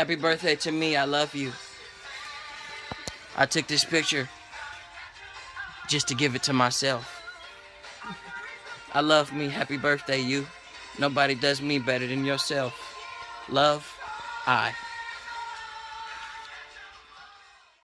Happy birthday to me. I love you. I took this picture just to give it to myself. I love me. Happy birthday, you. Nobody does me better than yourself. Love, I.